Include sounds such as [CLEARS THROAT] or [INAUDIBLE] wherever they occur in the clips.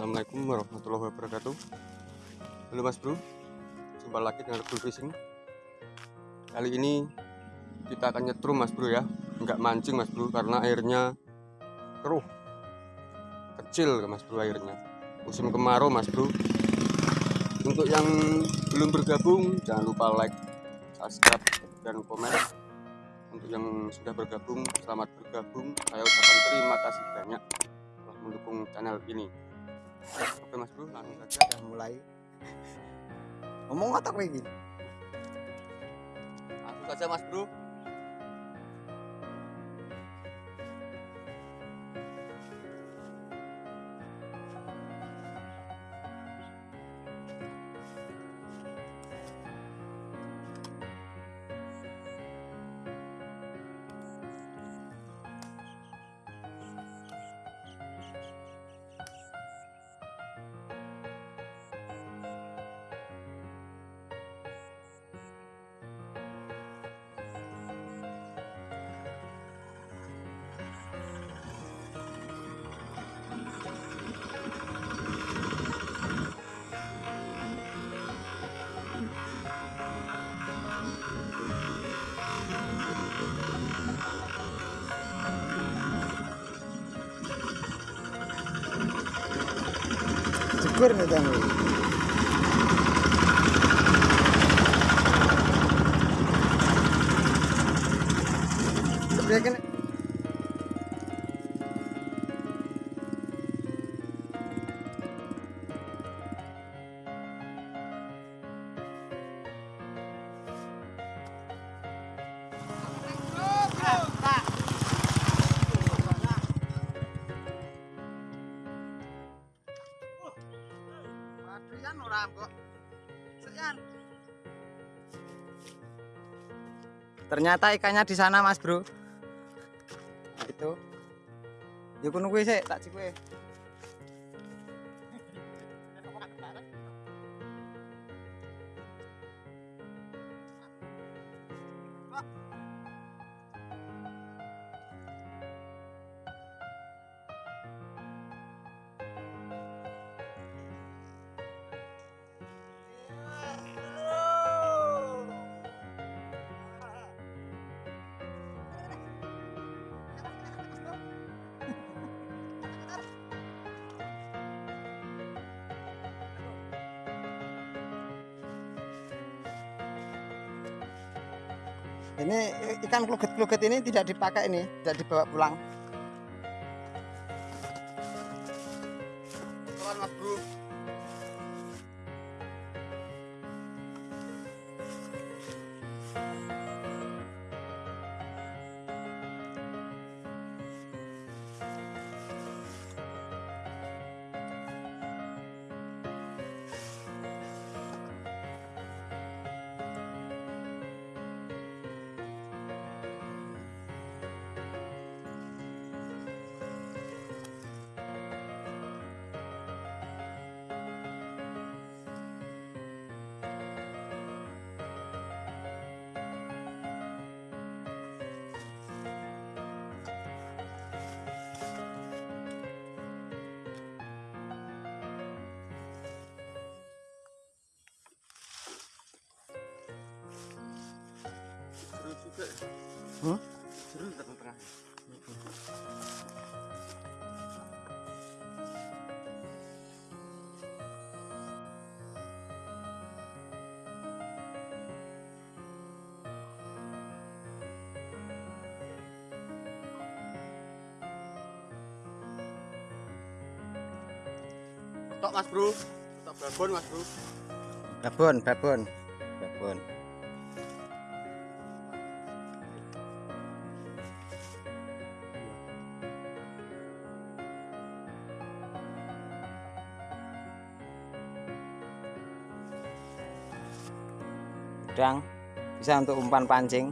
Assalamualaikum warahmatullahi wabarakatuh. Halo mas bro. Jumpa lagi dengan Rebel Fishing Kali ini Kita akan nyetrum mas bro ya. Enggak mancing mas bro Karena airnya Keruh. Kecil mas bro airnya. Musim kemarau mas bro. Untuk yang belum bergabung Jangan lupa like Subscribe dan komen. Untuk yang sudah bergabung Selamat bergabung. Saya ucapkan terima kasih banyak mendukung channel ini oke mas bro langsung saja udah mulai. Ngomong otak lagi. Langsung saja mas bro көрмеген Ternyata ikannya di sana, Mas, Bro. Nah, itu. Yuk kuwi sik, tak cik Ini ikan kluget-kluget ini tidak dipakai ini, tidak dibawa pulang. Juga. Hmm? seru tok mas bro tok babon mas bro Babon, babon. Babon. Udang bisa untuk umpan pancing.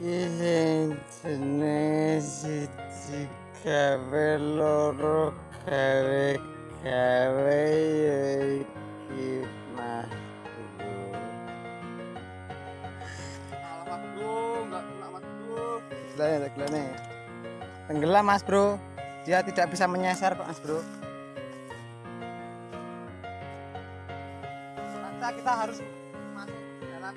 Jenis tegelane tegelane tenggelam mas bro. Dia tidak bisa menyasar kok mas bro. Kita harus masuk ke dalam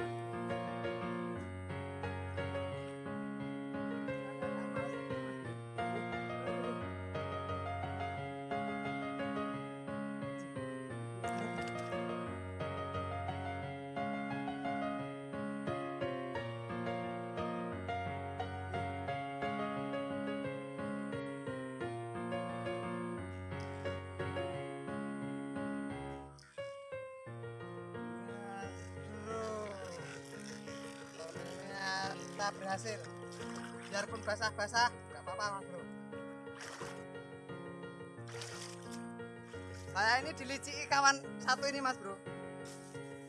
kita berhasil. Biarpun basah-basah nggak apa-apa mas bro. Saya ini diliciki kawan satu ini mas bro.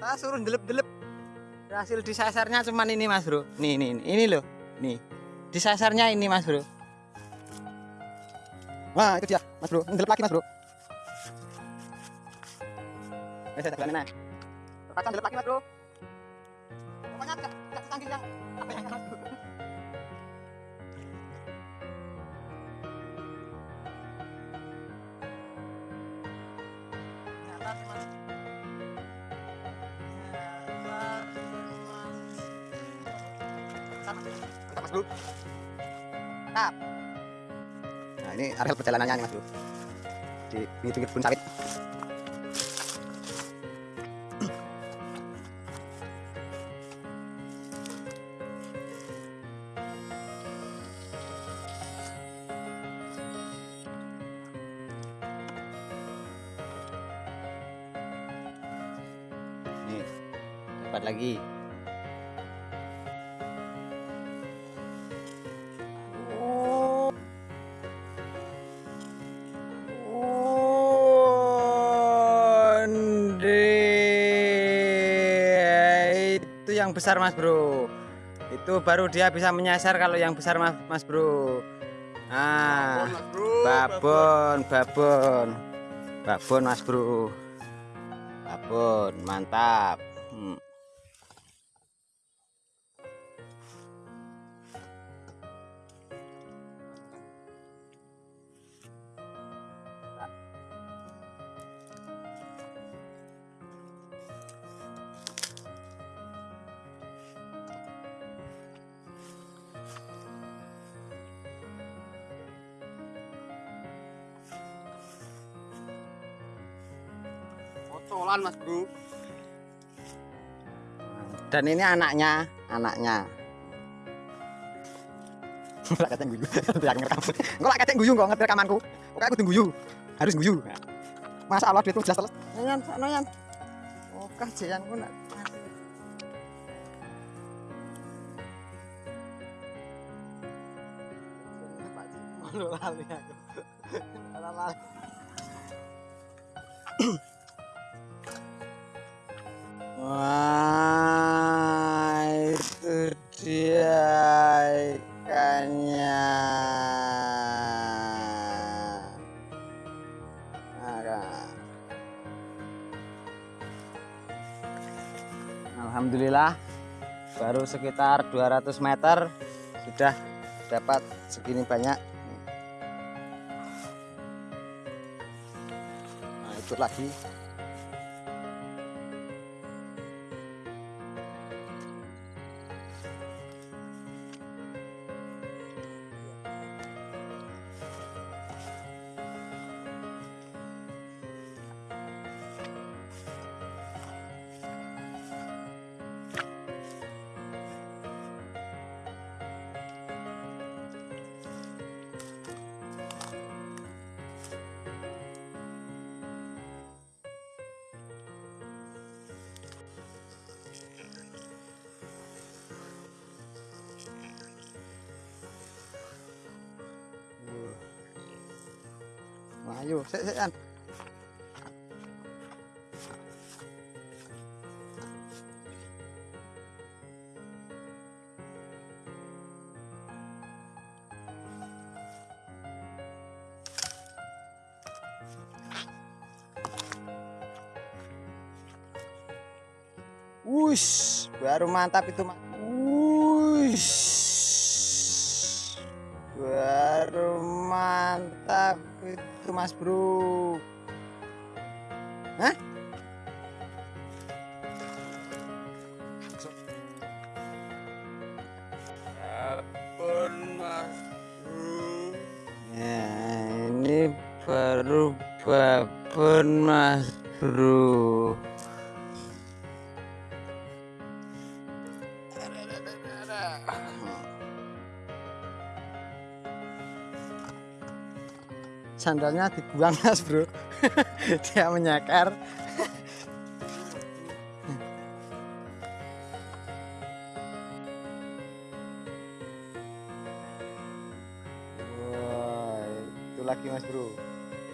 Saya suruh delep-delep berhasil disasarnya cuman ini mas bro. Nih nih nih, ini loh nih. Disasarnya ini mas bro. Wah itu dia mas bro. Delep lagi mas bro. Eh, saya tak berani delep lagi mas bro. Pokoknya tidak tidak yang nah ini areal perjalanannya nih mas bro di pinggir kebun sawit lagi. Itu yang besar mas bro. Itu baru dia bisa menyasar kalau yang besar mas, mas bro. Nah bro, babon babon. Babon mas bro. Babon mantap Motolan mas bro. dan ini anaknya anaknya Lah kata guyu. [LAUGHS] Yang ngerekam. Lak kata guyu kok ngerti rekamanku. Pokoknya aku guyu. Harus guyu. Masa Allah duitku jelas teles. Noyan, noyan. Kajianku nak. Malu lali aku. Lali. [CLEARS THROAT] Wah, itu dia ikannya. Nah, Alhamdulillah baru sekitar 200 meter sudah dapat segini banyak. Nah, itu lagi Ayo, sik sik An. Wush, baru mantap itu. Wush. baru mantap. Itu mas bro. Hah? Apun mas bro. Ya, ini baru babon mas bro Sandalnya dibuang mas bro [LAUGHS] Dia menyakar Wah, itu lagi mas bro.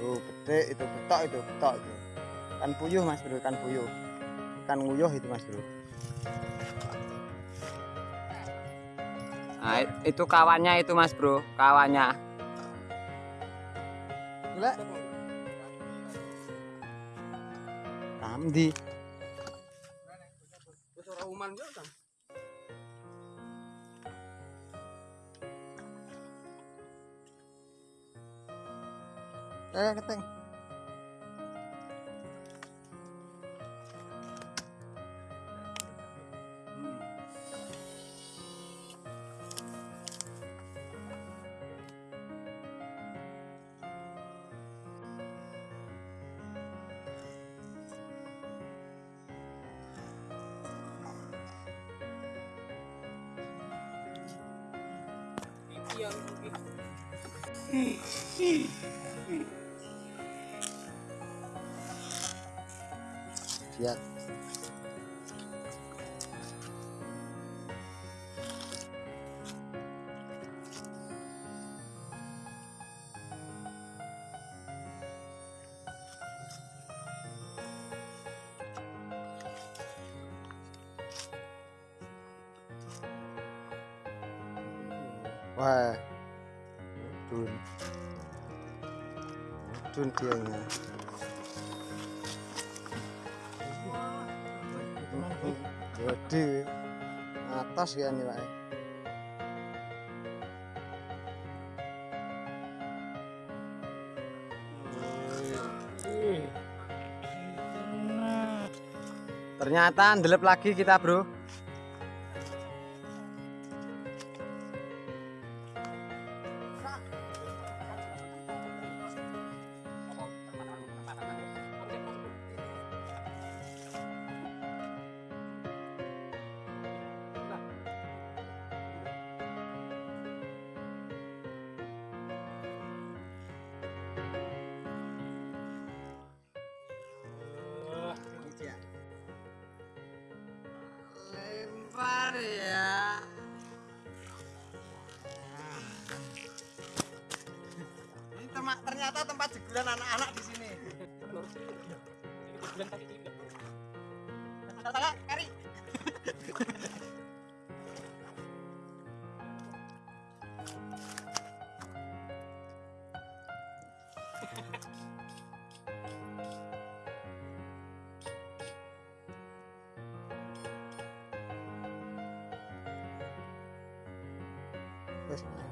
Tuh gede itu betok itu betok itu. Kan puyuh mas bro, kan puyuh. Kan nguyuh itu mas bro. Nah, itu kawannya itu mas bro, kawannya. Kan Eh, keteng. Siap. Wah. Dun. Dun dianya. Gede. Atas ya nih, Pak. Ternyata ndelep lagi kita, Bro. Gracias.